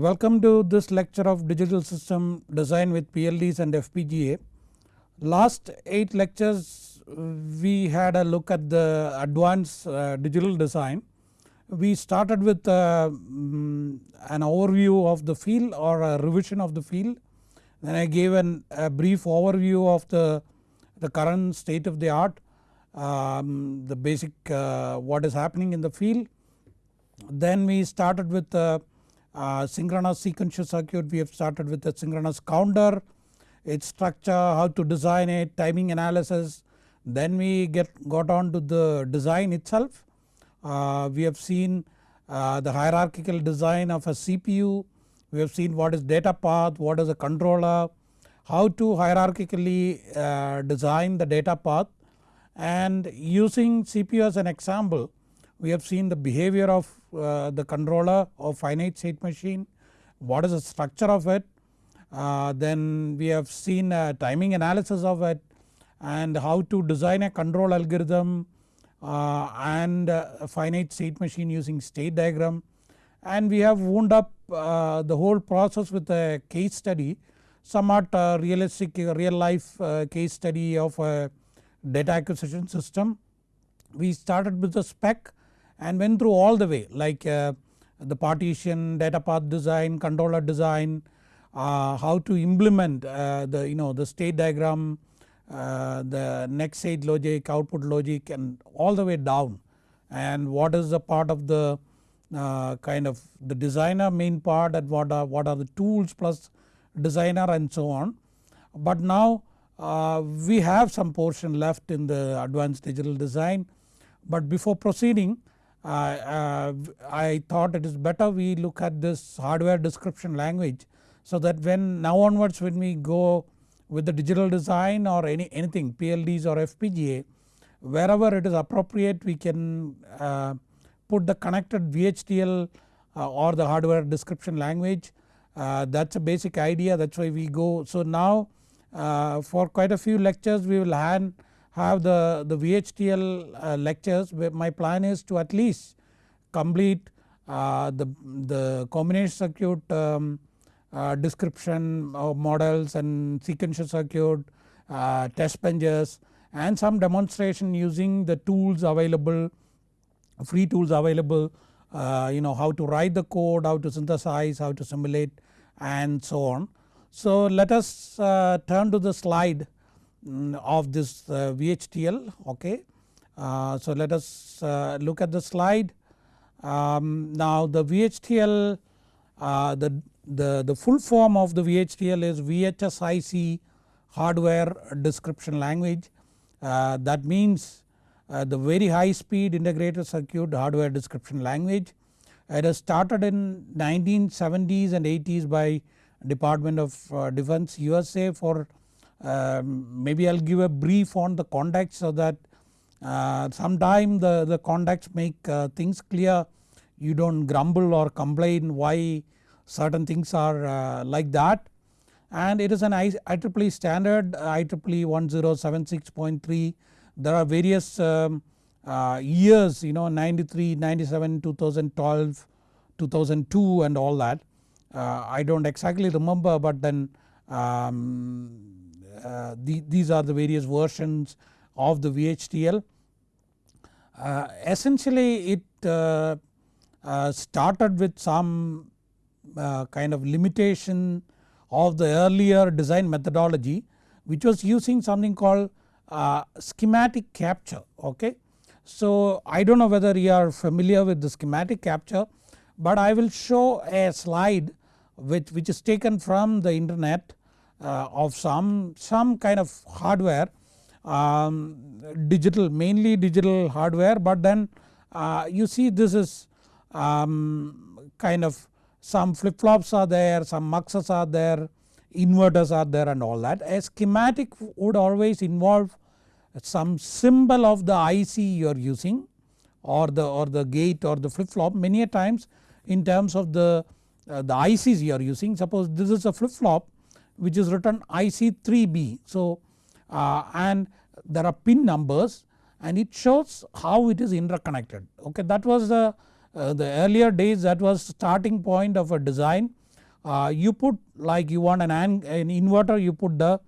Welcome to this lecture of digital system design with PLDs and FPGA. Last 8 lectures we had a look at the advanced uh, digital design. We started with uh, um, an overview of the field or a revision of the field. Then I gave an, a brief overview of the, the current state of the art, um, the basic uh, what is happening in the field. Then we started with uh, synchronous sequential circuit we have started with the synchronous counter, its structure, how to design it, timing analysis. Then we get got on to the design itself. Uh, we have seen uh, the hierarchical design of a CPU, we have seen what is data path, what is a controller, how to hierarchically uh, design the data path and using CPU as an example we have seen the behavior of uh, the controller of finite state machine, what is the structure of it, uh, then we have seen timing analysis of it and how to design a control algorithm uh, and a finite state machine using state diagram and we have wound up uh, the whole process with a case study somewhat uh, realistic real life uh, case study of a data acquisition system. We started with the spec and went through all the way like uh, the partition, data path design, controller design, uh, how to implement uh, the you know the state diagram, uh, the next state logic, output logic and all the way down and what is the part of the uh, kind of the designer main part and what are, what are the tools plus designer and so on. But now uh, we have some portion left in the advanced digital design but before proceeding I thought it is better we look at this hardware description language so that when now onwards when we go with the digital design or any anything PLDs or FPGA wherever it is appropriate we can uh, put the connected VHDL uh, or the hardware description language uh, that is a basic idea that is why we go. So now uh, for quite a few lectures we will hand have the, the VHDL uh, lectures my plan is to at least complete uh, the, the combination circuit um, uh, description of models and sequential circuit, test benches and some demonstration using the tools available free tools available you know how to write the code, how to synthesize, how to simulate and so on. So let us turn to the slide of this uh, VHDL okay. Uh, so let us uh, look at the slide. Um, now the VHDL the, the, the full form of the VHDL is VHSIC hardware description language that means the very high speed integrated circuit hardware description language. It has started in 1970s and 80s by Department of Defense USA for um, maybe I will give a brief on the context so that uh, sometime the, the context make uh, things clear. You do not grumble or complain why certain things are uh, like that. And it is an IEEE standard IEEE 1076.3 there are various um, uh, years you know 93, 97, 2012, 2002 and all that. Uh, I do not exactly remember but then um, uh, the, these are the various versions of the VHDL. Uh, essentially it uh, uh, started with some uh, kind of limitation of the earlier design methodology which was using something called schematic capture okay. So I do not know whether you are familiar with the schematic capture but I will show a slide which, which is taken from the internet of some, some kind of hardware um, digital mainly digital hardware but then uh, you see this is um, kind of some flip flops are there, some muxes are there, inverters are there and all that. A schematic would always involve some symbol of the IC you are using or the or the gate or the flip flop many a times in terms of the, uh, the ICs you are using. Suppose this is a flip flop which is written IC3B. So uh, and there are pin numbers and it shows how it is interconnected. Okay that was the, uh, the earlier days that was starting point of a design. Uh, you put like you want an, an inverter you put the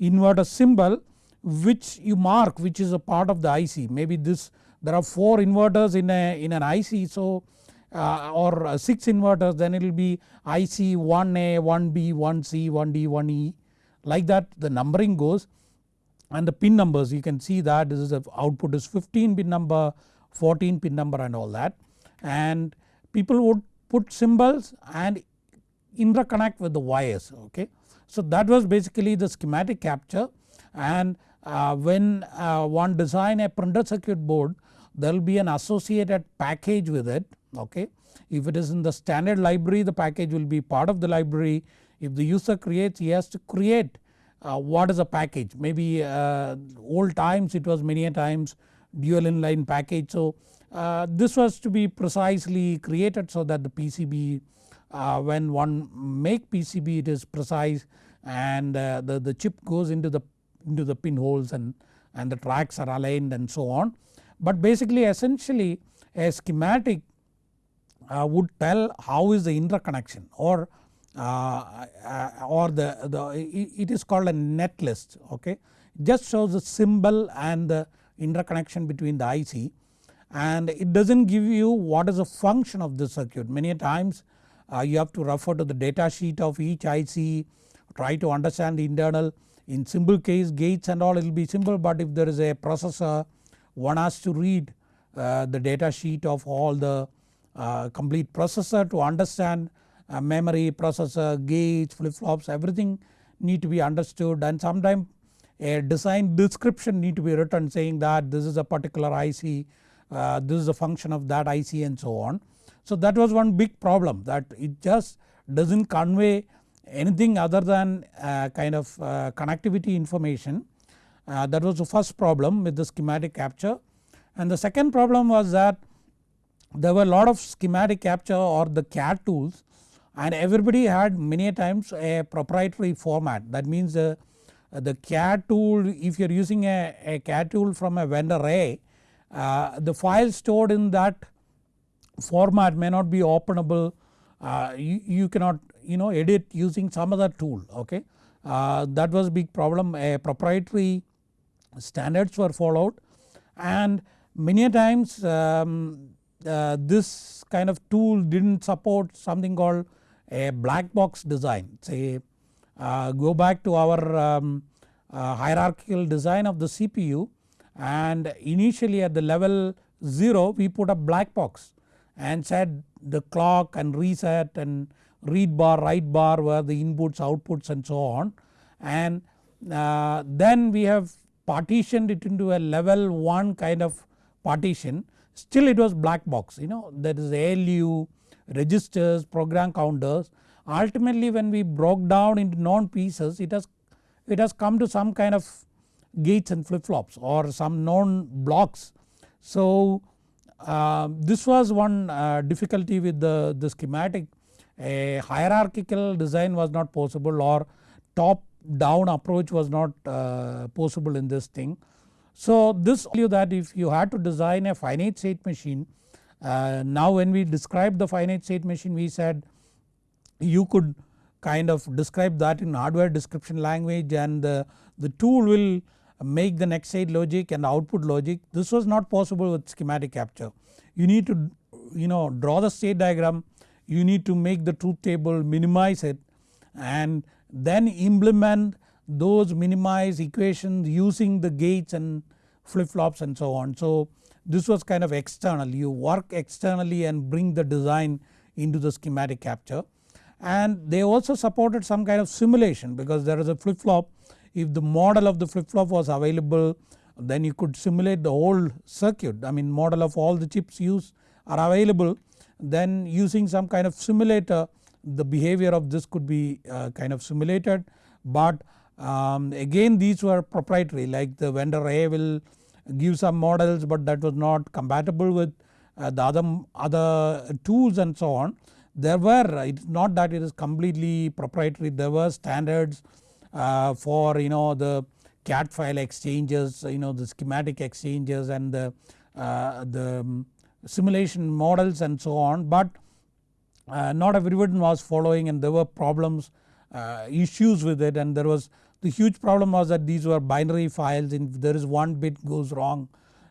inverter symbol which you mark which is a part of the IC maybe this there are 4 inverters in a in an IC so or uh, 6 inverters then it will be IC 1A, 1B, 1C, 1D, 1E like that the numbering goes. And the pin numbers you can see that this is the output is 15 pin number 14 pin number and all that. And people would put symbols and interconnect with the wires okay. So that was basically the schematic capture. And uh, when uh, one design a printed circuit board there will be an associated package with it okay. If it is in the standard library the package will be part of the library if the user creates he has to create uh, what is a package maybe uh, old times it was many a times dual inline package. So uh, this was to be precisely created so that the PCB uh, when one make PCB it is precise and uh, the, the chip goes into the into the pinholes and, and the tracks are aligned and so on. But basically essentially a schematic would tell how is the interconnection or uh, uh, or the, the it is called a netlist okay. Just shows the symbol and the interconnection between the IC and it does not give you what is the function of the circuit. Many times uh, you have to refer to the data sheet of each IC try to understand the internal in simple case gates and all it will be simple but if there is a processor one has to read uh, the data sheet of all the complete processor to understand uh, memory, processor, gates, flip flops everything need to be understood and sometimes a design description need to be written saying that this is a particular IC, uh, this is a function of that IC and so on. So that was one big problem that it just does not convey anything other than kind of uh, connectivity information uh, that was the first problem with the schematic capture. And the second problem was that there were a lot of schematic capture or the CAD tools and everybody had many times a proprietary format. That means the, the CAD tool if you are using a, a CAD tool from a vendor A uh, the file stored in that format may not be openable. Uh, you, you, cannot you know edit using some other tool okay. Uh, that was a big problem. A proprietary standards were followed and many times um, uh, this kind of tool did not support something called a black box design. Say uh, go back to our um, uh, hierarchical design of the CPU and initially at the level 0 we put a black box and said the clock and reset and read bar write bar were the inputs outputs and so on. And uh, then we have partitioned it into a level 1 kind of partition still it was black box you know that is ALU, registers, program counters ultimately when we broke down into known pieces it has it has come to some kind of gates and flip flops or some known blocks. So uh, this was one uh, difficulty with the, the schematic a hierarchical design was not possible or top down approach was not uh, possible in this thing. So this you that if you had to design a finite state machine uh, now when we described the finite state machine we said you could kind of describe that in hardware description language and the, the tool will make the next state logic and output logic this was not possible with schematic capture. You need to you know draw the state diagram you need to make the truth table minimize it and then implement those minimize equations using the gates and flip flops and so on. So this was kind of external. You work externally and bring the design into the schematic capture. And they also supported some kind of simulation because there is a flip flop if the model of the flip flop was available then you could simulate the whole circuit. I mean model of all the chips used are available. Then using some kind of simulator the behavior of this could be uh, kind of simulated. But um, again these were proprietary like the vendor A will give some models but that was not compatible with uh, the other, other tools and so on. There were it is not that it is completely proprietary. There were standards uh, for you know the CAD file exchanges you know the schematic exchanges and the, uh, the simulation models and so on. But uh, not everyone was following and there were problems uh, issues with it. And there was the huge problem was that these were binary files and if there is one bit goes wrong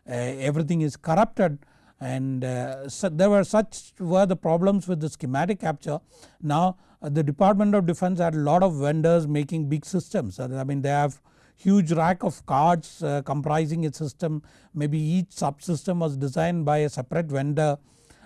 uh, everything is corrupted. And uh, so there were such were the problems with the schematic capture. Now uh, the Department of Defense had a lot of vendors making big systems. I mean they have huge rack of cards uh, comprising a system. Maybe each subsystem was designed by a separate vendor.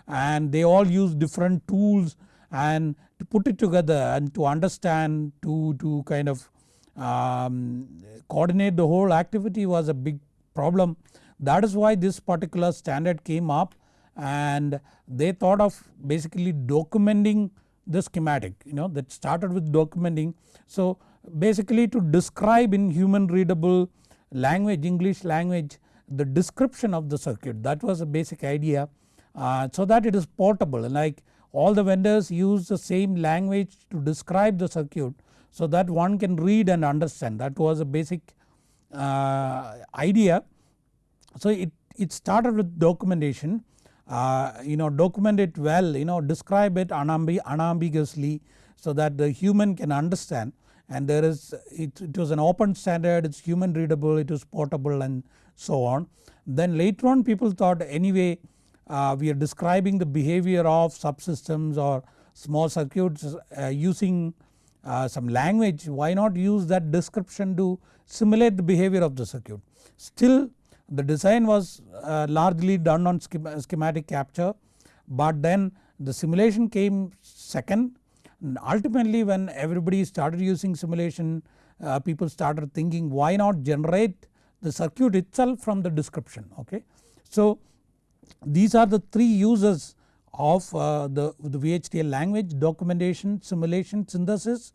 And they all use different tools and to put it together and to understand to, to kind of um, coordinate the whole activity was a big problem. That is why this particular standard came up and they thought of basically documenting the schematic you know that started with documenting. So basically to describe in human readable language English language the description of the circuit that was a basic idea uh, so that it is portable like all the vendors use the same language to describe the circuit so that one can read and understand that was a basic uh, idea. So it, it started with documentation uh, you know document it well you know describe it unambi unambiguously so that the human can understand and there is it, it was an open standard it is human readable it is portable and so on. Then later on people thought anyway uh, we are describing the behavior of subsystems or small circuits uh, using uh, some language why not use that description to simulate the behavior of the circuit. Still the design was uh, largely done on schematic capture but then the simulation came second and ultimately when everybody started using simulation uh, people started thinking why not generate the circuit itself from the description okay. So these are the three uses of uh, the, the VHDL language documentation, simulation, synthesis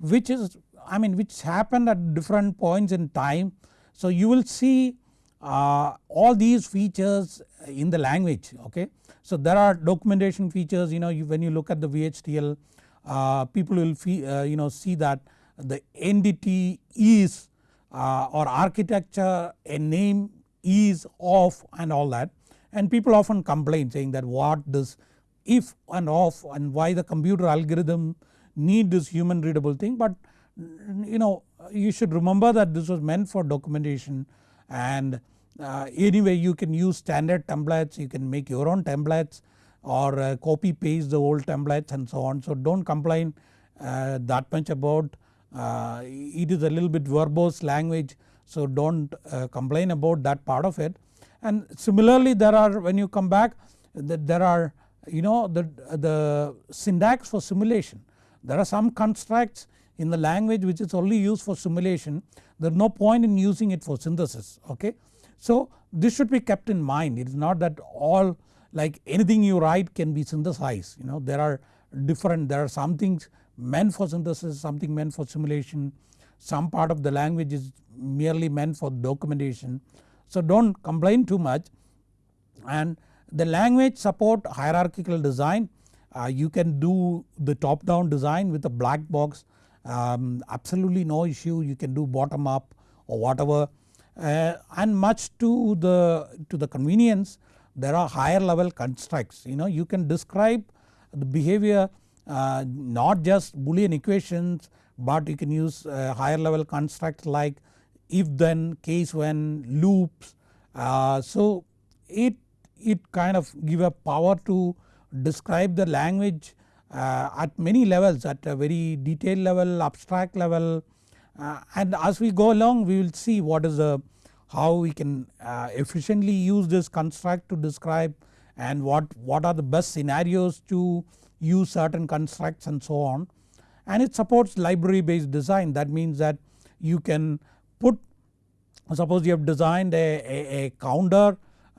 which is I mean which happened at different points in time. So you will see uh, all these features in the language okay. So there are documentation features you know you, when you look at the VHDL uh, people will fee, uh, you know see that the entity is uh, or architecture a name is of and all that and people often complain saying that what this if and of and why the computer algorithm need this human readable thing but you know you should remember that this was meant for documentation and uh, anyway you can use standard templates you can make your own templates or uh, copy paste the old templates and so on. So don't complain uh, that much about uh, it is a little bit verbose language so don't uh, complain about that part of it. And similarly there are when you come back that there are you know the, the syntax for simulation. There are some constructs in the language which is only used for simulation there is no point in using it for synthesis okay. So this should be kept in mind it is not that all like anything you write can be synthesized you know there are different there are some things meant for synthesis something meant for simulation some part of the language is merely meant for documentation. So don't complain too much and the language support hierarchical design uh, you can do the top down design with a black box um, absolutely no issue. You can do bottom up or whatever uh, and much to the to the convenience there are higher level constructs. You know you can describe the behavior uh, not just boolean equations but you can use uh, higher level constructs like if then case when loops. Uh, so it, it kind of give a power to describe the language uh, at many levels at a very detailed level abstract level uh, and as we go along we will see what is the how we can uh, efficiently use this construct to describe and what, what are the best scenarios to use certain constructs and so on. And it supports library based design that means that you can put suppose you have designed a, a, a counter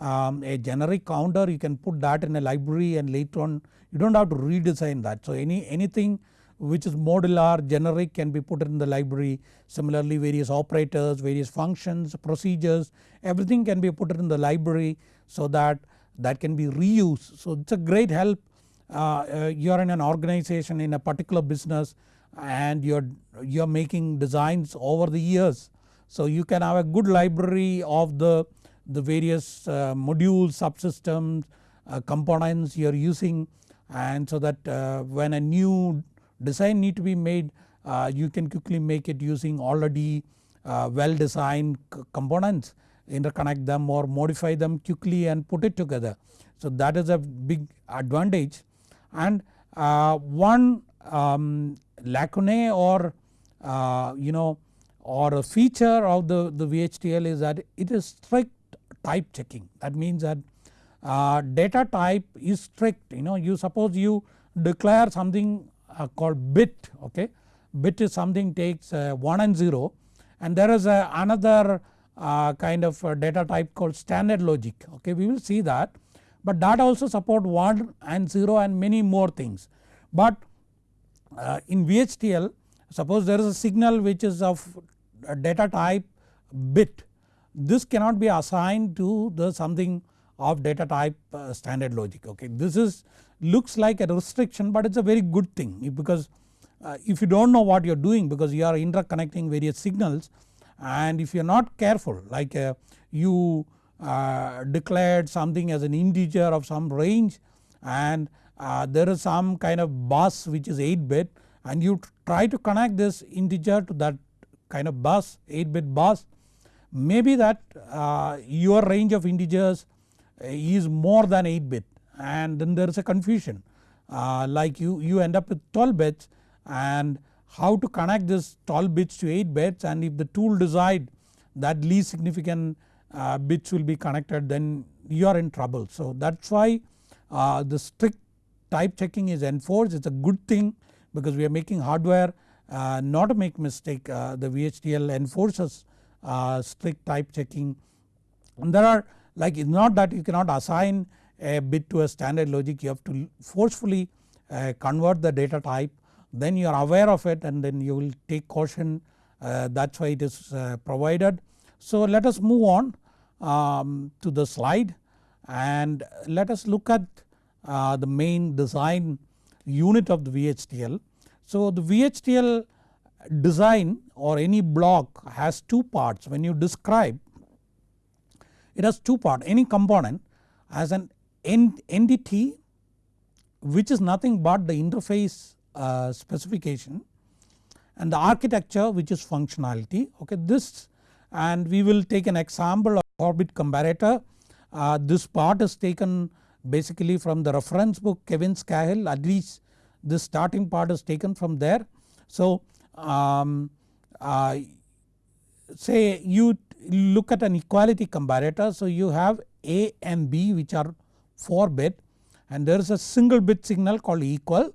um, a generic counter you can put that in a library and later on you do not have to redesign that. So any anything which is modular generic can be put in the library similarly various operators various functions procedures everything can be put in the library so that that can be reused. So it is a great help uh, uh, you are in an organization in a particular business and you are, you are making designs over the years. So you can have a good library of the, the various uh, modules subsystems uh, components you are using and so that uh, when a new design need to be made uh, you can quickly make it using already uh, well designed components interconnect them or modify them quickly and put it together. So that is a big advantage and uh, one um, lacune or you know or a feature of the, the VHDL is that it is strict type checking. That means that uh, data type is strict you know. You suppose you declare something uh, called bit okay? Bit is something takes uh, 1 and 0 and there is a, another uh, kind of data type called standard logic okay? We will see that. But that also support 1 and 0 and many more things. But uh, in VHDL suppose there is a signal which is of data type bit this cannot be assigned to the something of data type uh, standard logic okay. This is looks like a restriction but it is a very good thing because uh, if you do not know what you are doing because you are interconnecting various signals and if you are not careful like uh, you declared something as an integer of some range and there is some kind of bus which is 8 bit and you try to connect this integer to that kind of bus 8 bit bus. Maybe that uh, your range of integers is more than 8 bit and then there is a confusion. Uh, like you, you end up with 12 bits. And how to connect this 12 bits to 8 bits? And if the tool decide that least significant uh, bits will be connected then you are in trouble. So that is why uh, the strict type checking is enforced. It is a good thing because we are making hardware uh, not to make mistake uh, the VHDL enforces uh, strict type checking and there are like it is not that you cannot assign a bit to a standard logic you have to forcefully uh, convert the data type then you are aware of it and then you will take caution uh, that is why it is uh, provided. So let us move on um, to the slide and let us look at the main design unit of the VHDL. So the VHDL design or any block has two parts. When you describe it has two part any component has an entity which is nothing but the interface uh, specification and the architecture which is functionality. Okay this and we will take an example of orbit comparator. Uh, this part is taken basically from the reference book Kevin Skahill at least this starting part is taken from there. So um, uh, say you look at an equality comparator so you have A and B which are 4 bit and there is a single bit signal called equal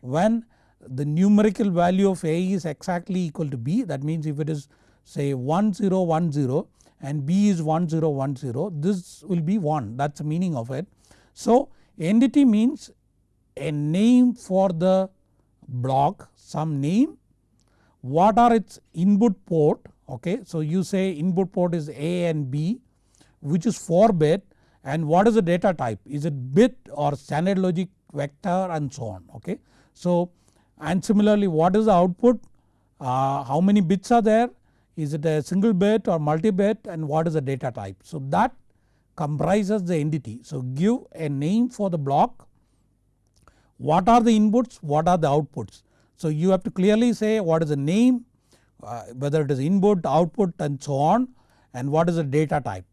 when the numerical value of A is exactly equal to B that means if it is say 1010 and B is 1010 this will be 1 that is the meaning of it. So entity means a name for the block some name what are its input port okay. So you say input port is A and B which is 4 bit and what is the data type is it bit or standard logic vector and so on okay. So and similarly what is the output uh, how many bits are there is it a single bit or multi bit and what is the data type. So that comprises the entity. So give a name for the block what are the inputs what are the outputs. So you have to clearly say what is the name uh, whether it is input, output and so on and what is the data type.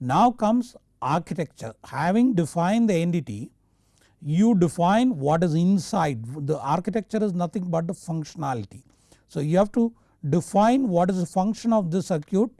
Now comes architecture having defined the entity you define what is inside the architecture is nothing but the functionality. So you have to define what is the function of the circuit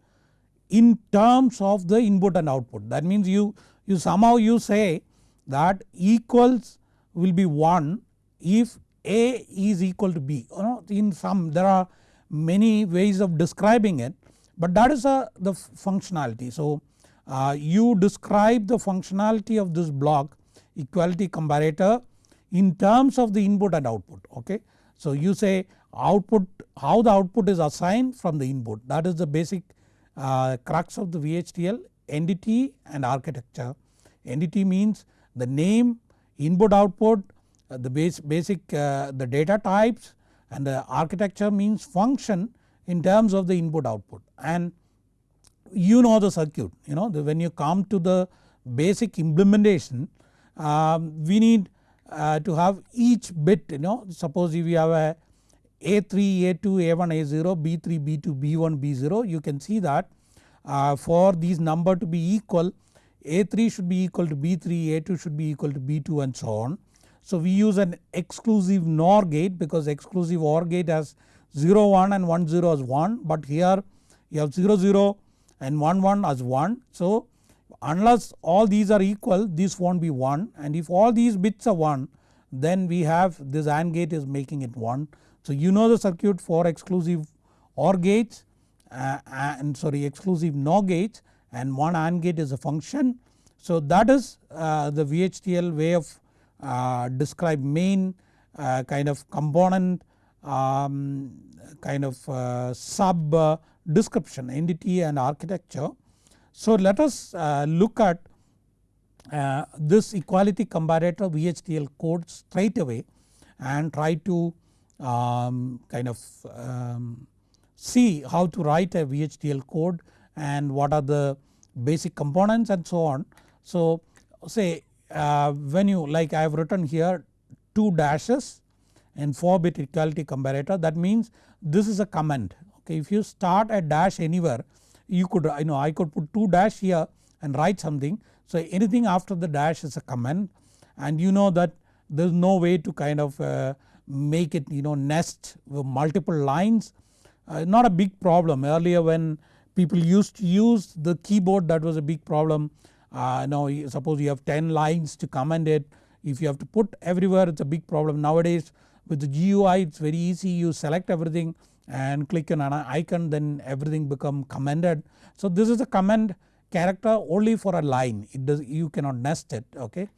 in terms of the input and output that means you, you somehow you say that equals will be 1 if A is equal to B you know in some there are many ways of describing it but that is a, the functionality. So uh, you describe the functionality of this block equality comparator in terms of the input and output okay. So you say output how the output is assigned from the input that is the basic uh, crux of the VHDL entity and architecture. Entity means the name input output uh, the base, basic uh, the data types and the architecture means function in terms of the input output. And you know the circuit you know the, when you come to the basic implementation um, we need uh, to have each bit you know. Suppose if you have a A3, A2, A1, A0, B3, B2, B1, B0 you can see that uh, for these number to be equal A3 should be equal to B3, A2 should be equal to B2 and so on. So we use an exclusive NOR gate because exclusive OR gate has 0 1 and 1 0 as 1 but here you have 0 0 and 1 1 as 1. So unless all these are equal this won't be 1 and if all these bits are 1 then we have this AND gate is making it 1. So you know the circuit for exclusive OR gates uh, and sorry exclusive NOR gates and one AND gate is a function. So that is uh, the VHDL way of uh, describe main uh, kind of component um, kind of uh, sub uh, description entity and architecture. So let us look at this equality comparator VHDL code straight away and try to um, kind of um, see how to write a VHDL code and what are the basic components and so on. So say uh, when you like I have written here 2 dashes and 4 bit equality comparator that means this is a comment okay if you start a dash anywhere you could you know I could put 2 dash here and write something. So anything after the dash is a comment and you know that there is no way to kind of uh, make it you know nest multiple lines. Uh, not a big problem. Earlier when people used to use the keyboard that was a big problem. Uh, now suppose you have 10 lines to comment it. If you have to put everywhere it is a big problem. Nowadays with the GUI it is very easy. You select everything and click on an icon then everything become commented. So this is a comment character only for a line. It does you cannot nest it okay.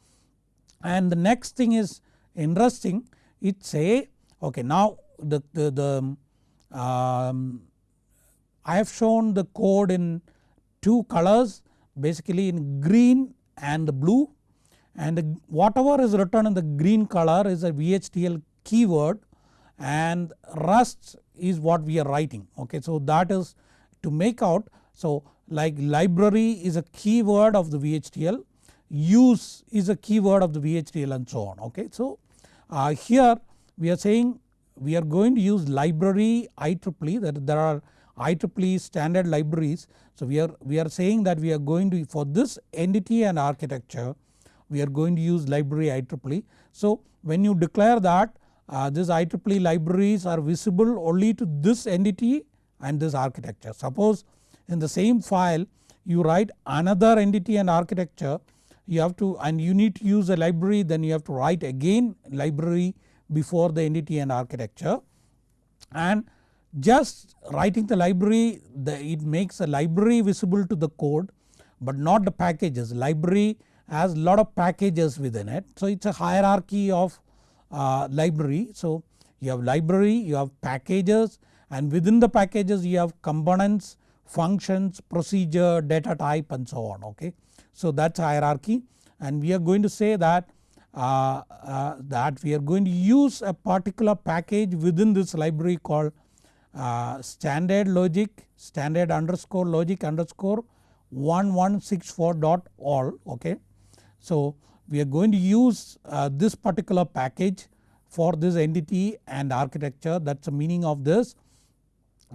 And the next thing is interesting. It say okay now the, the, the um, I have shown the code in two colors basically in green and the blue and whatever is written in the green color is a VHDL keyword and Rust is what we are writing okay. So that is to make out so like library is a keyword of the VHDL use is a keyword of the VHDL and so on okay. So uh, here we are saying we are going to use library IEEE that there are IEEE standard libraries. So we are, we are saying that we are going to for this entity and architecture we are going to use library IEEE. So when you declare that uh, this IEEE libraries are visible only to this entity and this architecture. Suppose in the same file you write another entity and architecture you have to and you need to use a library then you have to write again library before the entity and architecture and just writing the library the, it makes a library visible to the code but not the packages library has lot of packages within it. So it is a hierarchy of uh, library. So you have library you have packages and within the packages you have components functions procedure data type and so on okay. So that is hierarchy and we are going to say that uh, uh, that we are going to use a particular package within this library called uh, standard logic standard underscore logic underscore 1164 dot all okay. So we are going to use uh, this particular package for this entity and architecture that is the meaning of this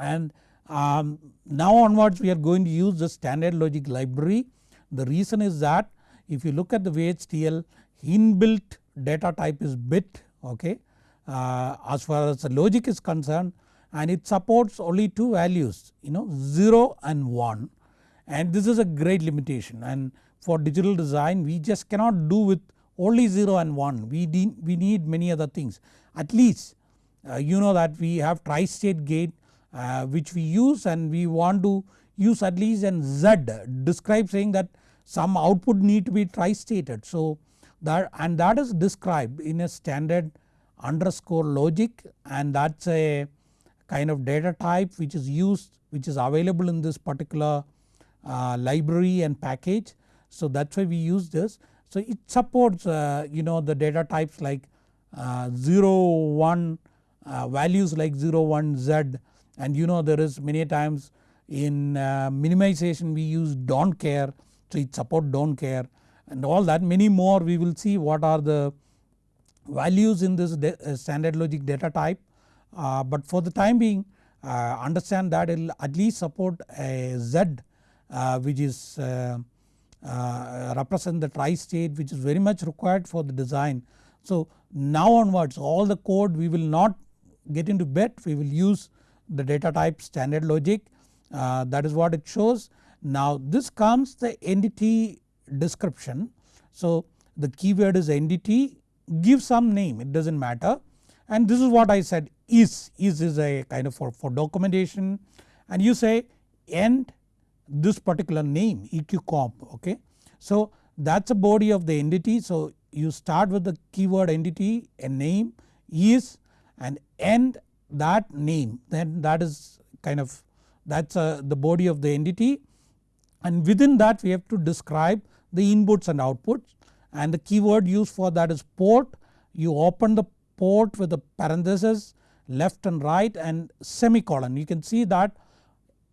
and um, now onwards we are going to use the standard logic library. The reason is that if you look at the VHDL inbuilt data type is bit okay uh, as far as the logic is concerned and it supports only two values you know 0 and 1 and this is a great limitation. And for digital design we just cannot do with only 0 and 1 we need, we need many other things. At least uh, you know that we have tri-state gate uh, which we use and we want to use at least an Z. Describe saying that some output need to be tri-stated. So that and that is described in a standard underscore logic. And that is a kind of data type which is used which is available in this particular uh, library and package. So that is why we use this. So it supports uh, you know the data types like uh, 0 1 uh, values like 0 1 z and you know there is many times in uh, minimization we use don't care so it support don't care and all that many more we will see what are the values in this uh, standard logic data type but for the time being uh, understand that it will at least support a Z uh, which is uh, uh, represent the tri-state which is very much required for the design. So now onwards all the code we will not get into bit we will use the data type standard logic that is what it shows. Now this comes the entity description. So the keyword is entity give some name it does not matter and this is what I said is, is is a kind of for, for documentation. And you say end this particular name EQ comp okay. So that is a body of the entity. So you start with the keyword entity a name is and end that name. Then that is kind of that is uh, the body of the entity. And within that we have to describe the inputs and outputs. And the keyword used for that is port. You open the port with a parenthesis left and right and semicolon you can see that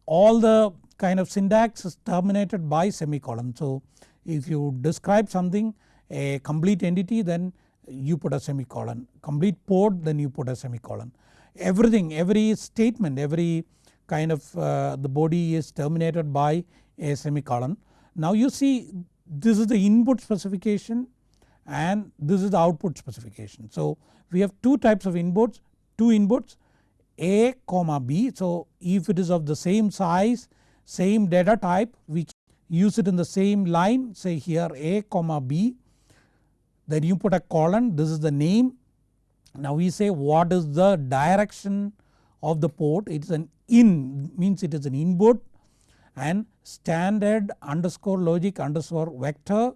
all the kind of syntax is terminated by semicolon. So if you describe something a complete entity then you put a semicolon complete port then you put a semicolon. Everything every statement every kind of uh, the body is terminated by a semicolon. Now you see this is the input specification and this is the output specification. So we have two types of inputs two inputs A comma B. So if it is of the same size same data type we use it in the same line say here A comma B then you put a colon this is the name. Now we say what is the direction of the port it is an in means it is an input and standard underscore logic underscore vector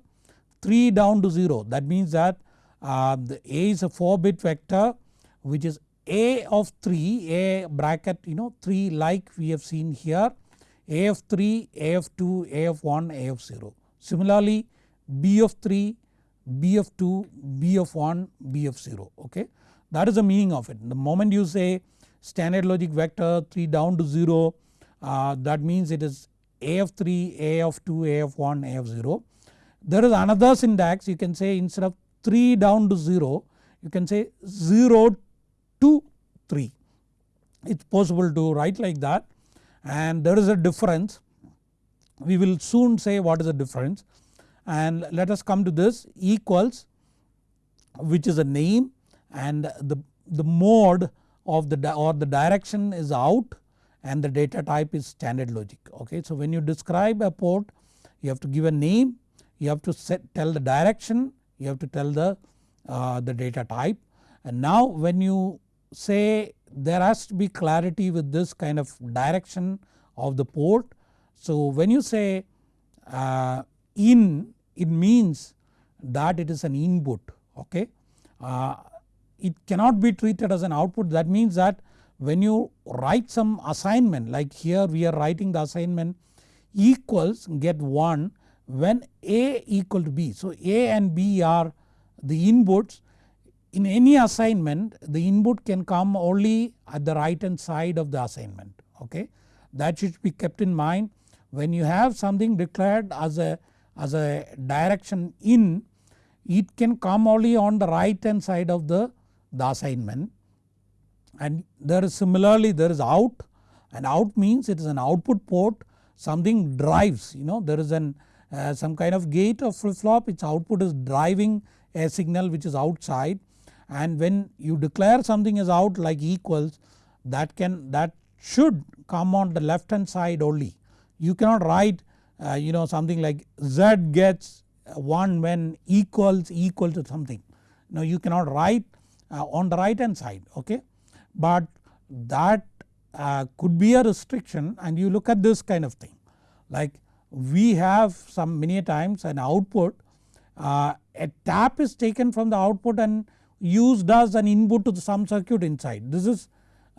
3 down to 0 that means that uh, the A is a 4 bit vector which is A of 3 A bracket you know 3 like we have seen here A of 3 A of 2 A of 1 A of 0. Similarly B of 3 B of 2 B of 1 B of 0 okay that is the meaning of it. The moment you say standard logic vector 3 down to 0 uh, that means it is A of 3 A of 2 A of 1 A of 0. There is another syntax you can say instead of 3 down to 0 you can say 0 to 3 it is possible to write like that. And there is a difference. We will soon say what is the difference. And let us come to this equals which is a name. And the, the mode of the or the direction is out. And the data type is standard logic. Okay. So when you describe a port you have to give a name. You have to set tell the direction. You have to tell the, uh, the data type. And now when you say there has to be clarity with this kind of direction of the port. So when you say uh, in it means that it is an input okay. Uh, it cannot be treated as an output that means that when you write some assignment like here we are writing the assignment equals get 1 when A equal to B. So A and B are the inputs in any assignment the input can come only at the right hand side of the assignment okay. That should be kept in mind. When you have something declared as a, as a direction in it can come only on the right hand side of the, the assignment. And there is similarly there is out and out means it is an output port. Something drives you know there is an uh, some kind of gate or flip flop its output is driving a signal which is outside and when you declare something as out like equals that can that should come on the left hand side only. You cannot write uh, you know something like z gets 1 when equals equal to something. Now you cannot write uh, on the right hand side okay. But that uh, could be a restriction and you look at this kind of thing like we have some many times an output uh, a tap is taken from the output and used as an input to some circuit inside. This is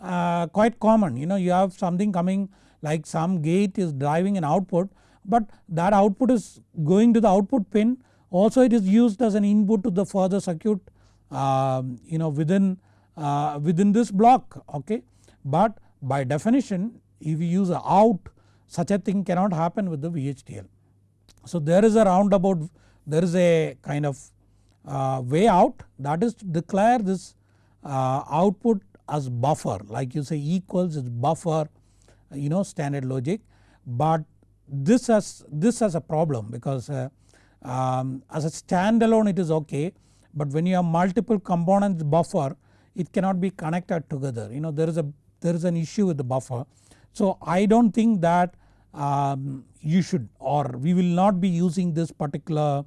uh, quite common you know you have something coming like some gate is driving an output but that output is going to the output pin also it is used as an input to the further circuit uh, you know within, uh, within this block okay. But by definition if you use a out such a thing cannot happen with the VHDL. So there is a roundabout there is a kind of uh, way out that is to declare this uh, output as buffer. Like you say equals is buffer you know standard logic. But this has this has a problem because uh, um, as a standalone it is okay. But when you have multiple components buffer it cannot be connected together. You know there is a there is an issue with the buffer. So I do not think that um, you should or we will not be using this particular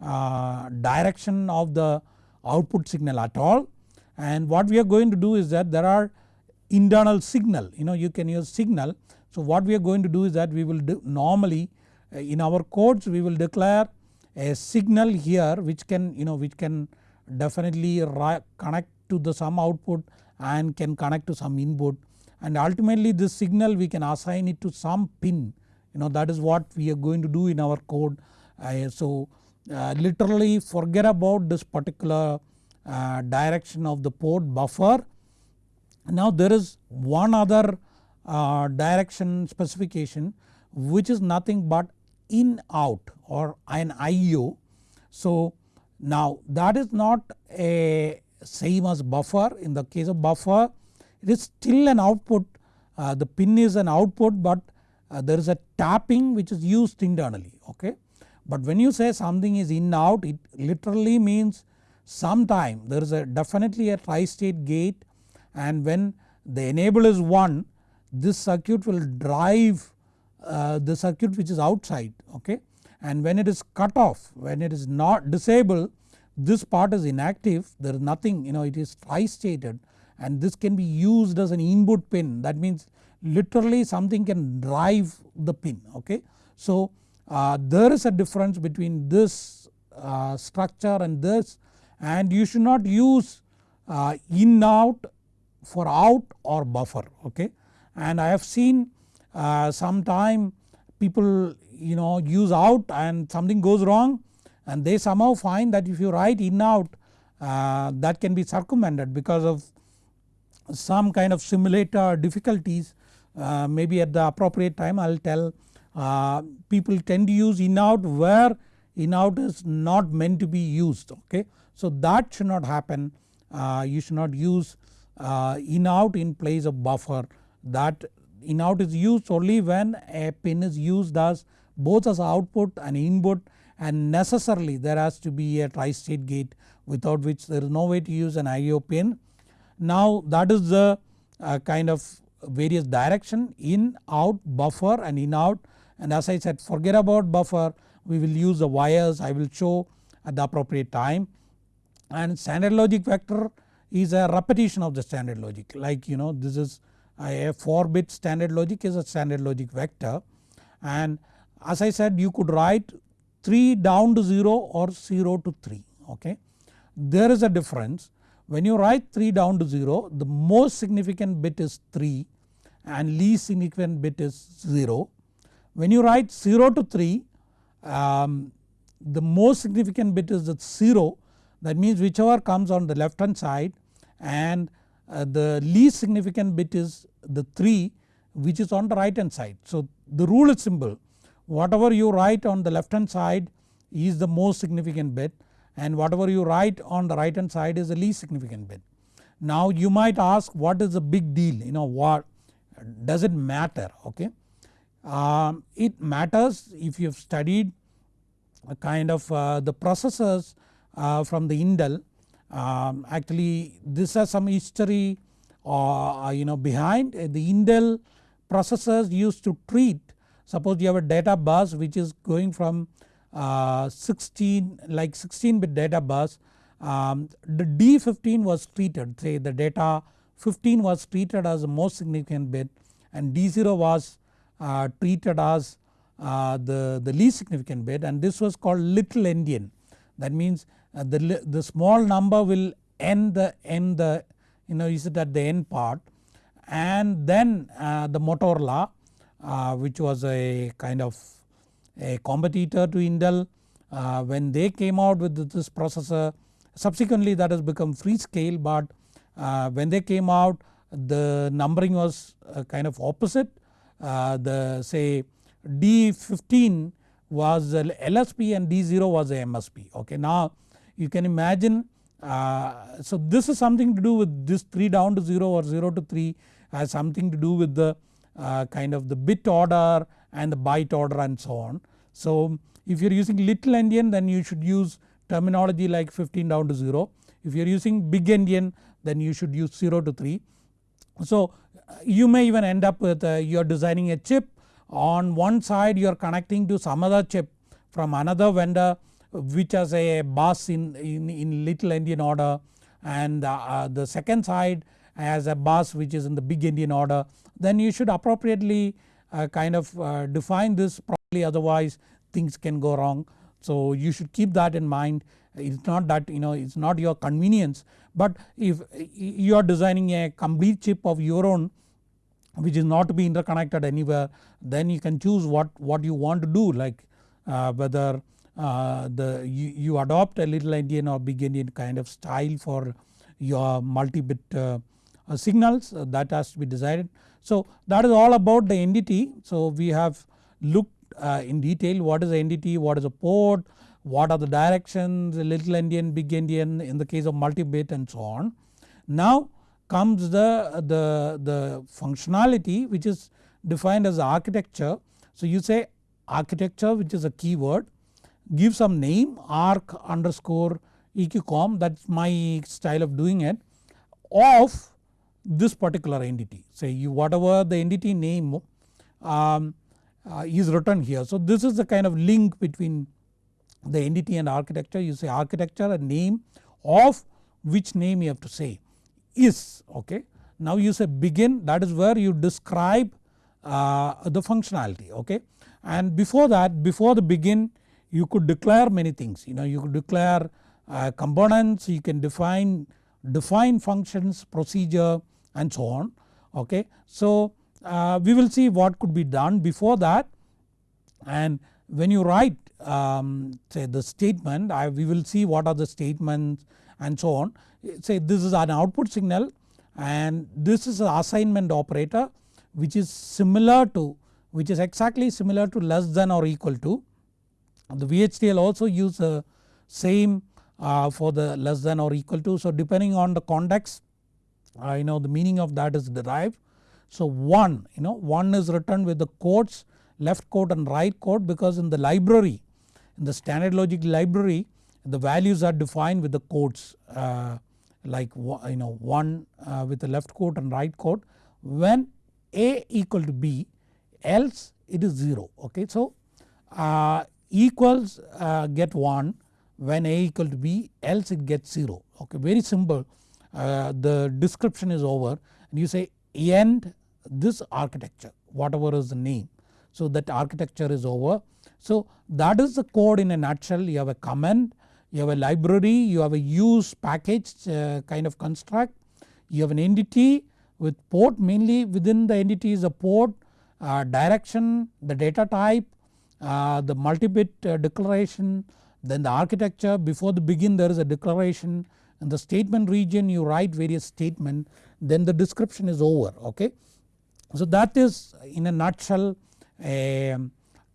uh, direction of the output signal at all and what we are going to do is that there are internal signal you know you can use signal. So what we are going to do is that we will do normally uh, in our codes we will declare a signal here which can you know which can definitely connect to the some output and can connect to some input and ultimately this signal we can assign it to some pin you know that is what we are going to do in our code. Uh, so literally forget about this particular uh, direction of the port buffer. Now there is one other uh, direction specification which is nothing but in out or an IO. So now that is not a same as buffer in the case of buffer it is still an output uh, the pin is an output but uh, there is a tapping which is used internally okay. But when you say something is in out it literally means sometime there is a definitely a tri-state gate and when the enable is 1 this circuit will drive uh, the circuit which is outside okay and when it is cut off when it is not disabled this part is inactive there is nothing you know it is tri-stated and this can be used as an input pin that means literally something can drive the pin okay. So uh, there is a difference between this uh, structure and this and you should not use uh, in out for out or buffer okay. And I have seen uh, sometime people you know use out and something goes wrong and they somehow find that if you write in out uh, that can be circumvented because of some kind of simulator difficulties maybe at the appropriate time I will tell uh, people tend to use in out where in out is not meant to be used okay. So that should not happen uh, you should not use uh, in out in place of buffer that in out is used only when a pin is used as both as output and input and necessarily there has to be a tri-state gate without which there is no way to use an IO pin. Now that is the uh, kind of various direction in out buffer and in out and as I said forget about buffer. We will use the wires. I will show at the appropriate time. And standard logic vector is a repetition of the standard logic. Like you know this is a 4 bit standard logic is a standard logic vector. And as I said you could write 3 down to 0 or 0 to 3 okay. There is a difference. When you write 3 down to 0 the most significant bit is 3 and least significant bit is 0. When you write 0 to 3 um, the most significant bit is the 0 that means whichever comes on the left hand side and uh, the least significant bit is the 3 which is on the right hand side. So the rule is simple whatever you write on the left hand side is the most significant bit and whatever you write on the right hand side is the least significant bit. Now you might ask what is the big deal you know what does it matter okay. Um, it matters if you have studied a kind of uh, the processors uh, from the Intel. Um, actually this has some history uh, you know behind. The Intel processors used to treat suppose you have a data bus which is going from uh, 16 like 16 bit data bus um, the D15 was treated. Say the data 15 was treated as the most significant bit and D0 was uh, treated as uh, the, the least significant bit. And this was called little endian that means uh, the, the small number will end the end the you know is it at the end part. And then uh, the Motorola uh, which was a kind of a competitor to Intel when they came out with this processor subsequently that has become Freescale but uh, when they came out the numbering was kind of opposite the say D15 was LSB and D0 was a MSB okay. Now you can imagine uh, so this is something to do with this 3 down to 0 or 0 to 3 has something to do with the uh, kind of the bit order and the byte order and so on. So if you are using little endian then you should use terminology like 15 down to 0. If you are using big endian then you should use 0 to 3. So you may even end up with uh, you are designing a chip. On one side you are connecting to some other chip from another vendor which has a bus in, in, in little endian order. And uh, the second side has a bus which is in the big endian order. Then you should appropriately uh, kind of uh, define this. Properly otherwise things can go wrong. So you should keep that in mind. It's not that you know it's not your convenience but if you are designing a complete chip of your own which is not to be interconnected anywhere then you can choose what, what you want to do like uh, whether uh, the you, you, adopt a little endian or big endian kind of style for your multi-bit uh, uh signals uh, that has to be decided. So that is all about the entity. So we have looked uh, in detail what is the entity, what is a port, what are the directions, little endian, big endian in the case of multi-bit and so on. Now comes the, the, the functionality which is defined as architecture. So you say architecture which is a keyword give some name arc underscore eqcom that is my style of doing it of this particular entity say you whatever the entity name um, uh, is written here. So this is the kind of link between the entity and architecture you say architecture a name of which name you have to say is okay. Now you say begin that is where you describe uh, the functionality okay and before that before the begin you could declare many things you know you could declare uh, components you can define define functions procedure and so on okay. So uh, we will see what could be done before that and when you write um, say the statement I, we will see what are the statements and so on say this is an output signal and this is an assignment operator which is similar to which is exactly similar to less than or equal to. The VHDL also use the same uh, for the less than or equal to. So depending on the context uh, you know the meaning of that is derived. So 1 you know 1 is written with the quotes left quote and right quote because in the library in the standard logic library the values are defined with the codes uh, like you know 1 uh, with the left quote and right quote when A equal to B else it is 0 okay. So uh, equals uh, get 1 when A equal to B else it gets 0 okay very simple uh, the description is over and you say end this architecture whatever is the name. So that architecture is over. So that is the code in a nutshell. You have a comment you have a library, you have a use package uh, kind of construct, you have an entity with port mainly within the entity is a port, uh, direction, the data type, uh, the multi-bit uh, declaration, then the architecture. Before the begin there is a declaration. In the statement region you write various statement then the description is over okay. So that is in a nutshell a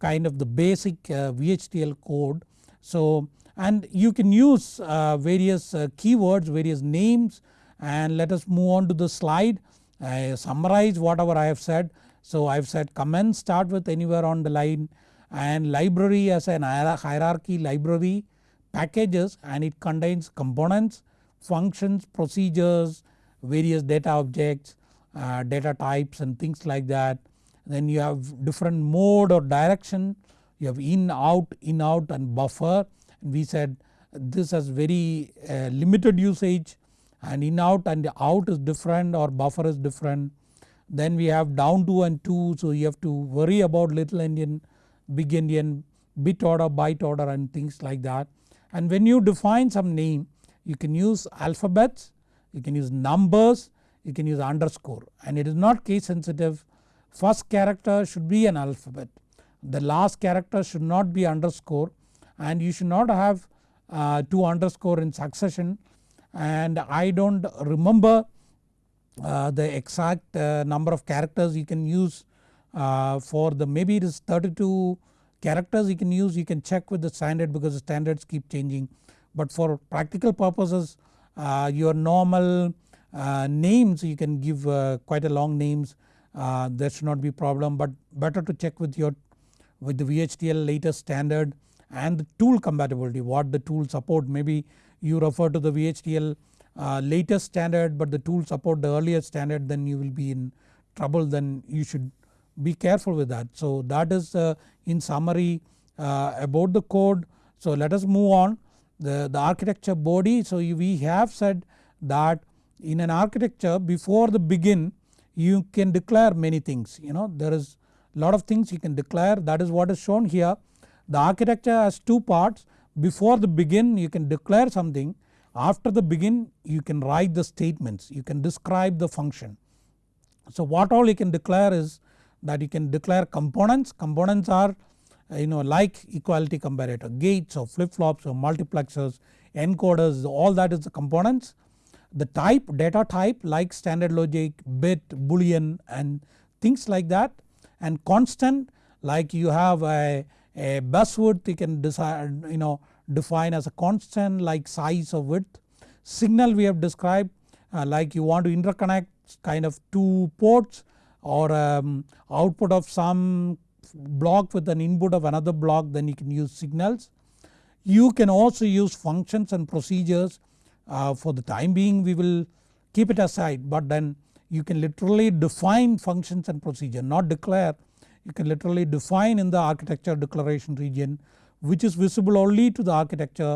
kind of the basic uh, VHDL code. So and you can use uh, various uh, keywords various names and let us move on to the slide. I summarize whatever I have said. So I have said comments start with anywhere on the line and library as an hierarchy library packages and it contains components, functions, procedures, various data objects, uh, data types and things like that. Then you have different mode or direction, you have in, out, in, out and buffer we said this has very uh, limited usage and in out and out is different or buffer is different. Then we have down to and 2 so you have to worry about little endian, big endian, bit order, byte order and things like that. And when you define some name you can use alphabets, you can use numbers, you can use underscore and it is not case sensitive. First character should be an alphabet, the last character should not be underscore and you should not have uh, 2 underscore in succession. And I do not remember uh, the exact uh, number of characters you can use uh, for the maybe it is 32 characters you can use. You can check with the standard because the standards keep changing. But for practical purposes uh, your normal uh, names you can give quite a long names uh, there should not be problem but better to check with your with the VHDL latest standard and the tool compatibility what the tool support maybe you refer to the VHDL uh, latest standard but the tool support the earlier standard then you will be in trouble then you should be careful with that. So that is uh, in summary uh, about the code. So let us move on the, the architecture body. So we have said that in an architecture before the begin you can declare many things you know there is lot of things you can declare that is what is shown here. The architecture has two parts before the begin you can declare something after the begin you can write the statements you can describe the function. So what all you can declare is that you can declare components, components are you know like equality comparator gates or flip flops or multiplexers encoders all that is the components. The type data type like standard logic bit boolean and things like that and constant like you have a, a bus width you can decide you know define as a constant like size of width. Signal we have described uh, like you want to interconnect kind of two ports or um, output of some block with an input of another block then you can use signals. You can also use functions and procedures uh, for the time being we will keep it aside but then you can literally define functions and procedure not declare you can literally define in the architecture declaration region which is visible only to the architecture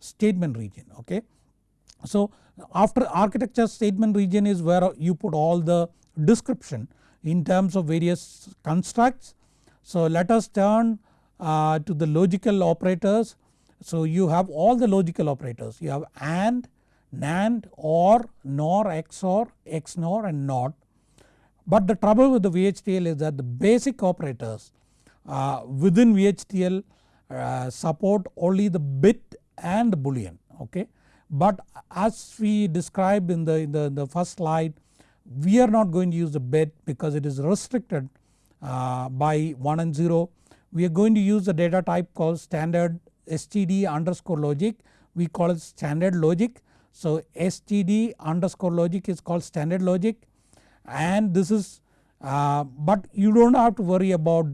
statement region okay. So after architecture statement region is where you put all the description in terms of various constructs. So let us turn uh, to the logical operators. So you have all the logical operators you have AND, NAND, OR, NOR, XOR, XNOR and NOT. But the trouble with the VHDL is that the basic operators uh, within VHDL uh, support only the bit and the boolean okay. But as we described in the, in the, the first slide we are not going to use the bit because it is restricted uh, by 1 and 0. We are going to use the data type called standard std underscore logic we call it standard logic. So std underscore logic is called standard logic and this is uh, but you do not have to worry about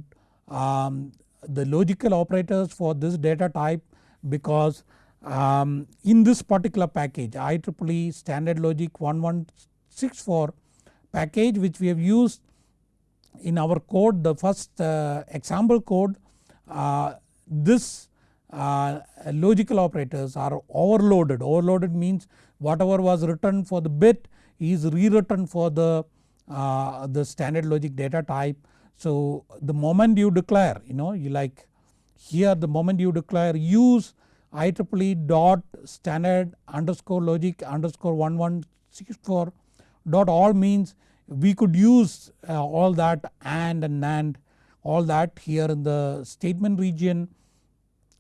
um, the logical operators for this data type because um, in this particular package IEEE standard logic 1164 package which we have used in our code the first uh, example code uh, this uh, logical operators are overloaded. Overloaded means whatever was written for the bit is rewritten for the, uh, the standard logic data type. So the moment you declare you know you like here the moment you declare use IEEE dot standard underscore logic underscore 1164 dot all means we could use uh, all that AND and NAND all that here in the statement region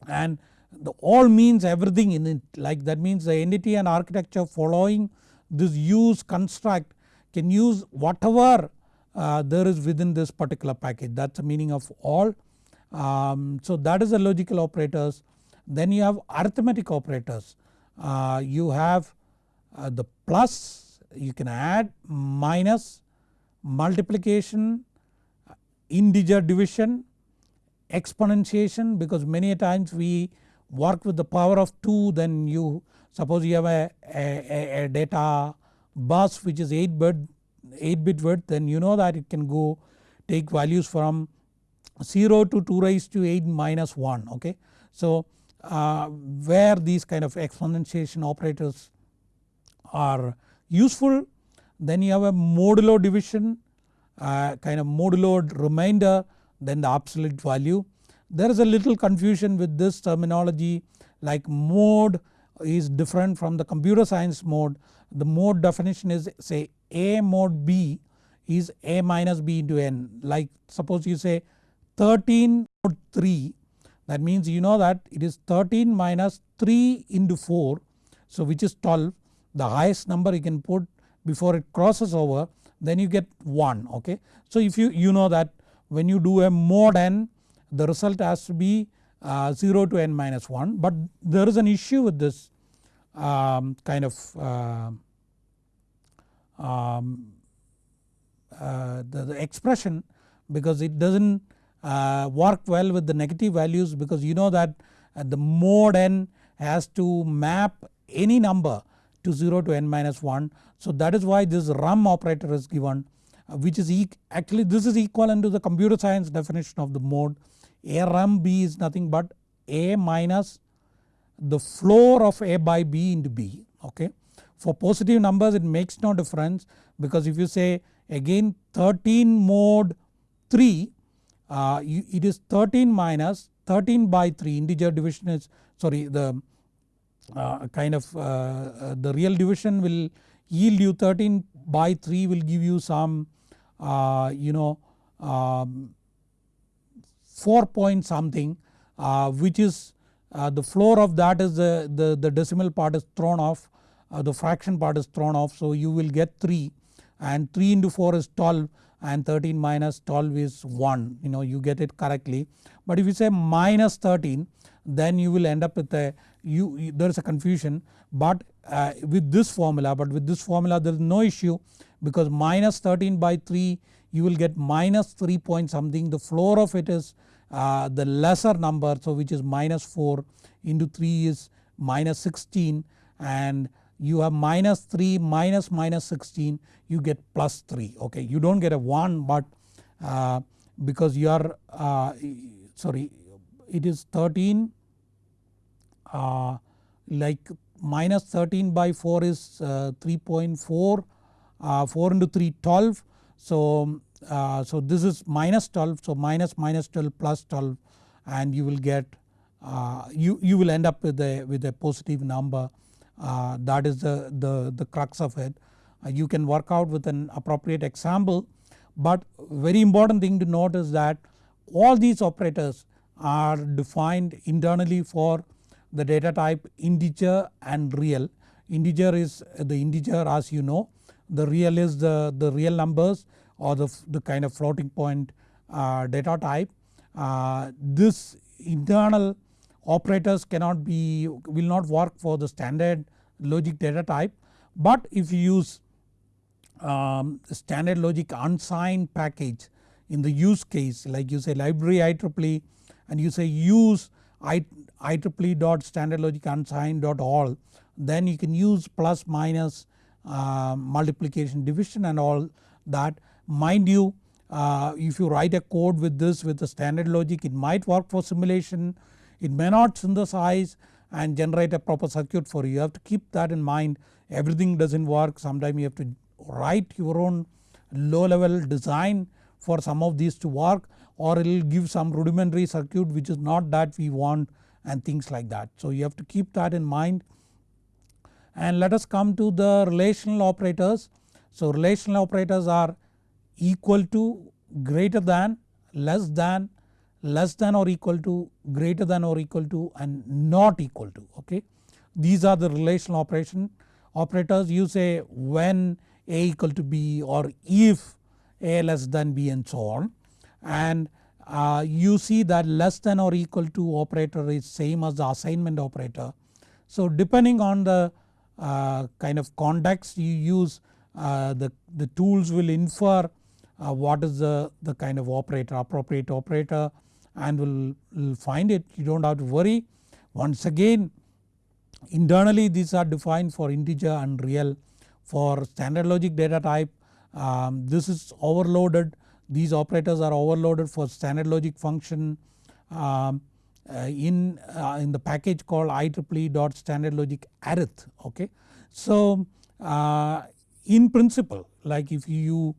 and the all means everything in it like that means the entity and architecture following this use construct can use whatever uh, there is within this particular package that is the meaning of all. Um, so that is the logical operators. Then you have arithmetic operators. Uh, you have uh, the plus you can add minus multiplication integer division exponentiation because many times we work with the power of 2 then you suppose you have a, a, a data bus which is 8 bit 8 bit width then you know that it can go take values from 0 to 2 raised to 8 minus 1 okay. So uh, where these kind of exponentiation operators are useful then you have a modulo division uh, kind of modulo remainder then the absolute value. There is a little confusion with this terminology like mode is different from the computer science mode. The mode definition is say A mod B is A minus B into N like suppose you say 13 mod 3 that means you know that it is 13 minus 3 into 4 so which is 12 the highest number you can put before it crosses over then you get 1 okay. So if you, you know that when you do a mod n the result has to be uh, 0 to n minus 1 but there is an issue with this um, kind of uh, um, uh, the, the, expression because it does not uh, work well with the negative values because you know that the mode n has to map any number to 0 to n minus 1. So that is why this rem operator is given uh, which is actually this is equivalent to the computer science definition of the mode a rem b is nothing but a minus the floor of a by b into b okay. For positive numbers it makes no difference because if you say again 13 mode 3 uh, it is 13 minus 13 by 3 integer division is sorry the uh, kind of uh, uh, the real division will yield you 13 by 3 will give you some uh, you know um, 4 point something uh, which is uh, the floor of that is the, the, the decimal part is thrown off the fraction part is thrown off. So you will get 3 and 3 into 4 is 12 and 13 minus 12 is 1 you know you get it correctly. But if you say minus 13 then you will end up with a you there is a confusion. But uh, with this formula but with this formula there is no issue because minus 13 by 3 you will get minus 3 point something. The floor of it is uh, the lesser number so which is minus 4 into 3 is minus 16 and you have minus 3 minus minus 16 you get plus 3 okay you do not get a 1 but uh, because you are uh, sorry it is 13 uh, like minus 13 by 4 is uh, 3.4 uh, Uh, 4 into 3 12 so, um, uh, so this is minus 12 so minus minus 12 plus 12 and you will get uh, you, you will end up with a with a positive number. Uh, that is the, the, the crux of it. you can work out with an appropriate example. But very important thing to note is that all these operators are defined internally for the data type integer and real. Integer is the integer as you know the real is the, the real numbers or the, the kind of floating point uh, data type. Uh, this internal operators cannot be will not work for the standard logic data type but if you use um, standard logic unsigned package in the use case like you say library IEEE and you say use IEEE dot standard logic unsigned dot all then you can use plus minus uh, multiplication division and all that. Mind you uh, if you write a code with this with the standard logic it might work for simulation. It may not synthesize and generate a proper circuit for you. You have to keep that in mind. Everything does not work. Sometimes you have to write your own low level design for some of these to work or it will give some rudimentary circuit which is not that we want and things like that. So you have to keep that in mind and let us come to the relational operators. So relational operators are equal to greater than less than less than or equal to greater than or equal to and not equal to okay. These are the relational operation operators you say when a equal to b or if a less than b and so on and uh, you see that less than or equal to operator is same as the assignment operator. So depending on the kind of context you use uh, the, the tools will infer uh, what is the, the kind of operator appropriate operator and will, will find it. You do not have to worry. Once again internally these are defined for integer and real. For standard logic data type um, this is overloaded. These operators are overloaded for standard logic function. Um, uh, in, uh, in the package called IEEE dot standard logic arith okay. So uh, in principle like if you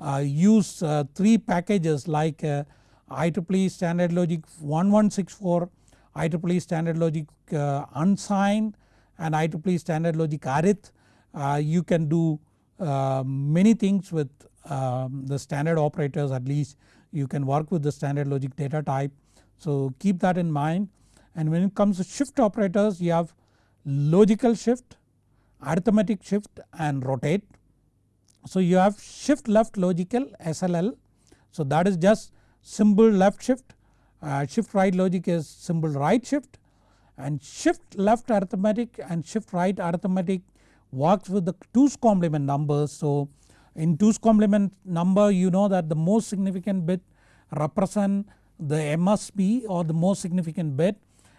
uh, use uh, 3 packages like uh, IEEE standard logic 1164, IEEE standard logic unsigned and IEEE standard logic arith you can do many things with um, the standard operators at least you can work with the standard logic data type. So keep that in mind and when it comes to shift operators you have logical shift, arithmetic shift and rotate. So you have shift left logical SLL so that is just symbol left shift uh, shift right logic is symbol right shift and shift left arithmetic and shift right arithmetic works with the 2's complement numbers. So in 2's complement number you know that the most significant bit represent the MSB or the most significant bit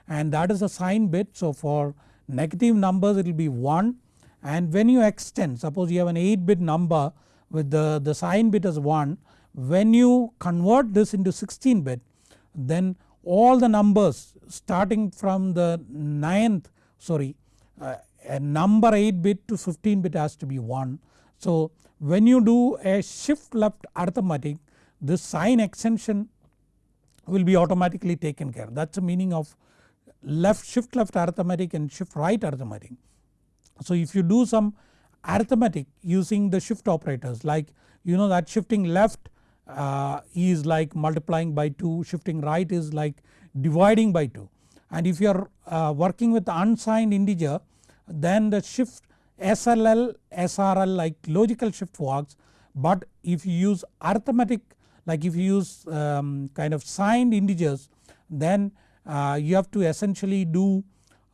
and that is a sign bit. So for negative numbers it will be 1 and when you extend suppose you have an 8 bit number with the, the sign bit as 1 when you convert this into 16 bit then all the numbers starting from the 9th sorry uh, a number 8 bit to 15 bit has to be 1. So when you do a shift left arithmetic this sign extension will be automatically taken care that is the meaning of left shift left arithmetic and shift right arithmetic. So if you do some arithmetic using the shift operators like you know that shifting left uh, is like multiplying by 2 shifting right is like dividing by 2 and if you are uh, working with unsigned integer then the shift SLL SRL like logical shift works. But if you use arithmetic like if you use um, kind of signed integers then uh, you have to essentially do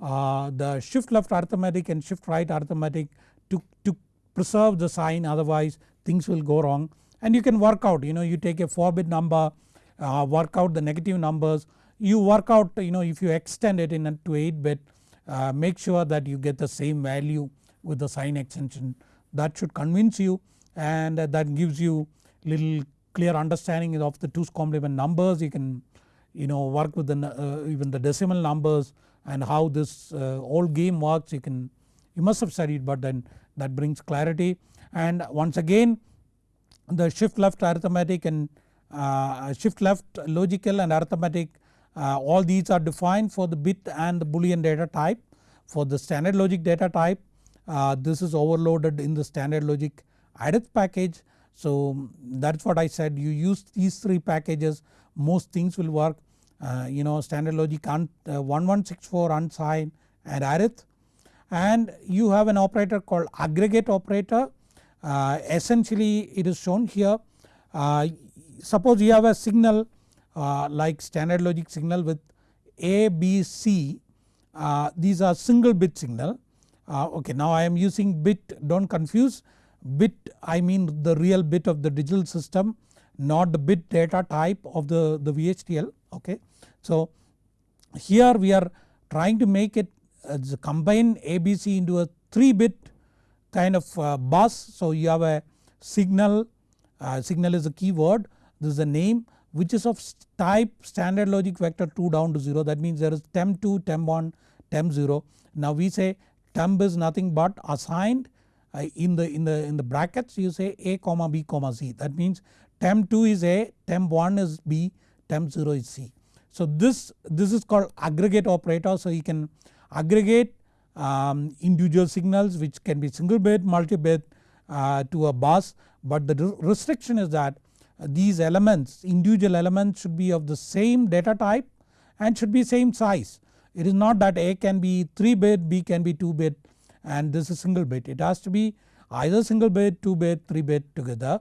uh, the shift left arithmetic and shift right arithmetic to, to preserve the sign. Otherwise things will go wrong. And you can work out you know you take a 4 bit number uh, work out the negative numbers. You work out you know if you extend it into 8 bit uh, make sure that you get the same value with the sign extension. That should convince you and that gives you little clear understanding of the 2's complement numbers you can you know work with the uh, even the decimal numbers and how this uh, game works you can you must have studied but then that brings clarity and once again the shift left arithmetic and uh, shift left logical and arithmetic uh, all these are defined for the bit and the boolean data type. For the standard logic data type uh, this is overloaded in the standard logic arith package. So that is what I said. You use these 3 packages most things will work. Uh, you know standard logic uh, 1164 unsigned and arith and you have an operator called aggregate operator. Uh, essentially it is shown here. Uh, suppose you have a signal uh, like standard logic signal with A, B, C. Uh, these are single bit signal. Okay now I am using bit do not confuse bit I mean the real bit of the digital system not the bit data type of the, the VHDL okay. So here we are trying to make it uh, combine ABC into a 3 bit kind of uh, bus so you have a signal, uh, signal is a keyword this is a name which is of type standard logic vector 2 down to 0 that means there is temp2, temp1, temp0. Now we say temp is nothing but assigned in the in the in the brackets you say a comma b comma c that means temp2 is a temp1 is b temp0 is c. So this this is called aggregate operator so you can aggregate um, individual signals which can be single bit multi bit uh, to a bus but the restriction is that these elements individual elements should be of the same data type and should be same size. It is not that A can be 3 bit, B can be 2 bit and this is single bit. It has to be either single bit, 2 bit, 3 bit together.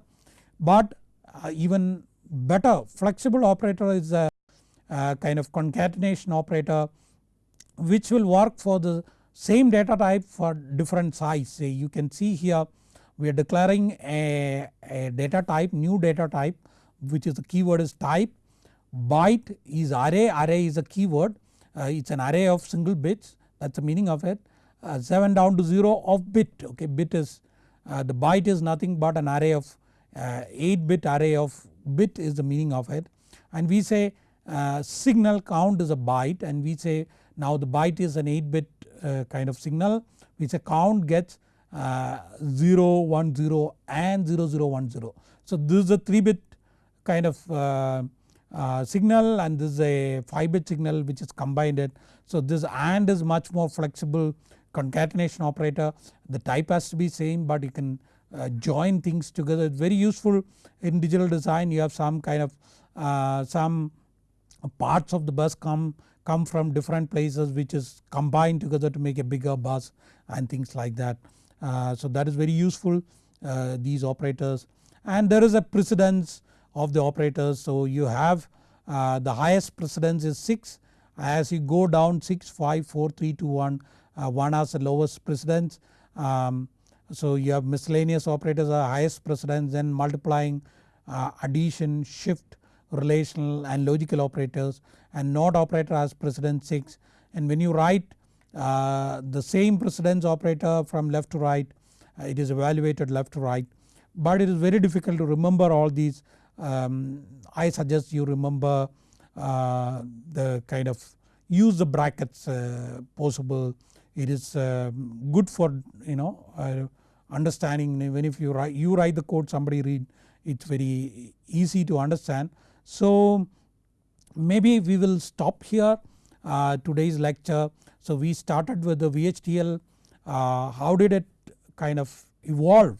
But uh, even better flexible operator is a, kind of concatenation operator which will work for the same data type for different size. Say you can see here we are declaring a, a data type new data type which is the keyword is type byte is array array is a keyword uh, it is an array of single bits that is the meaning of it uh, 7 down to 0 of bit okay bit is uh, the byte is nothing but an array of uh, 8 bit array of bit is the meaning of it and we say uh, signal count is a byte and we say now the byte is an 8 bit uh, kind of signal we say count gets uh, 0, 1, 0 and 0, 0, 1, 0. So this is a 3 bit kind of uh, signal and this is a 5 bit signal which is combined it. So this AND is much more flexible concatenation operator the type has to be same but you can uh, join things together. It's very useful in digital design. You have some kind of uh, some parts of the bus come come from different places which is combined together to make a bigger bus and things like that. Uh, so that is very useful uh, these operators. And there is a precedence of the operators. So you have uh, the highest precedence is 6 as you go down 6, 5, 4, 3, 2, 1, uh, 1 has the lowest precedence. Um, so you have miscellaneous operators are highest precedence then multiplying uh, addition, shift, relational and logical operators and NOT operator has precedence 6 and when you write uh, the same precedence operator from left to right uh, it is evaluated left to right. But it is very difficult to remember all these. Um, I suggest you remember uh, the kind of use the brackets uh, possible it is um, good for you know uh, understanding even if you write you write the code somebody read it's very easy to understand. So maybe we will stop here uh, today's lecture. So we started with the VHDL uh, how did it kind of evolve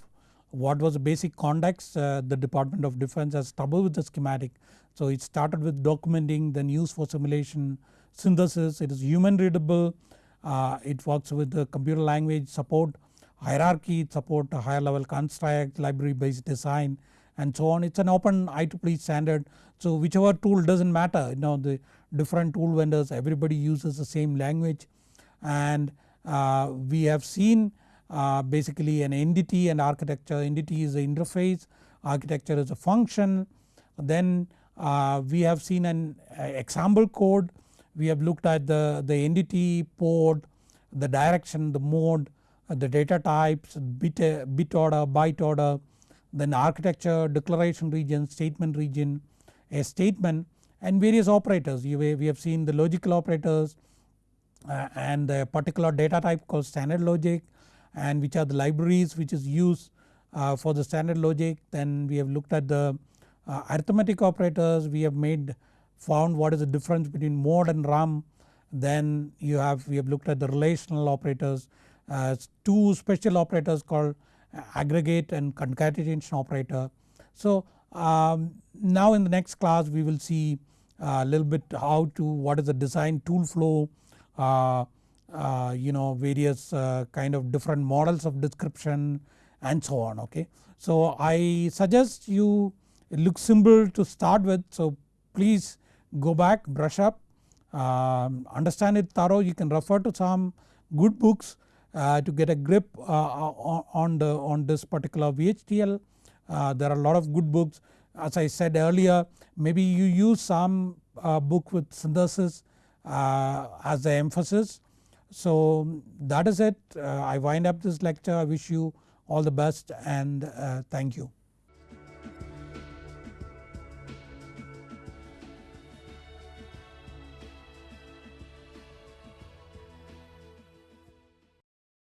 what was the basic context uh, the Department of Defense has trouble with the schematic. So it started with documenting then used for simulation synthesis it is human readable uh, it works with the computer language support hierarchy support higher level construct library based design and so on. It is an open IEEE standard. So whichever tool does not matter you know the different tool vendors everybody uses the same language. And uh, we have seen uh, basically an entity and architecture. Entity is the interface architecture is a function. Then uh, we have seen an uh, example code we have looked at the, the entity port the direction the mode uh, the data types bit, uh, bit order byte order then architecture declaration region statement region a statement and various operators. You, we have seen the logical operators uh, and a particular data type called standard logic and which are the libraries which is used uh, for the standard logic. Then we have looked at the uh, arithmetic operators. We have made found what is the difference between mode and rem then you have we have looked at the relational operators uh, two special operators called aggregate and concatenation operator. So um, now in the next class we will see a uh, little bit how to what is the design tool flow uh, uh, you know various uh, kind of different models of description and so on okay. So I suggest you it looks simple to start with so please go back brush up um, understand it thorough you can refer to some good books uh, to get a grip uh, on the on this particular VHDL. Uh, there are a lot of good books as I said earlier maybe you use some book with synthesis as the emphasis. So that is it I wind up this lecture I wish you all the best and thank you.